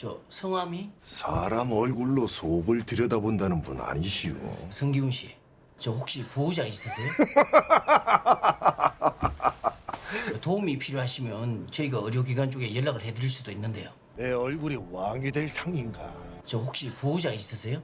저 성함이 사람 얼굴로 속을 들여다본다는 분 아니시오. 성기훈 씨. 저 혹시 보호자 있으세요? 도움이 필요하시면 저희가 의료기관 쪽에 연락을 해드릴 수도 있는데요. 내 얼굴이 왕이 될 상인가? 저 혹시 보호자 있으세요?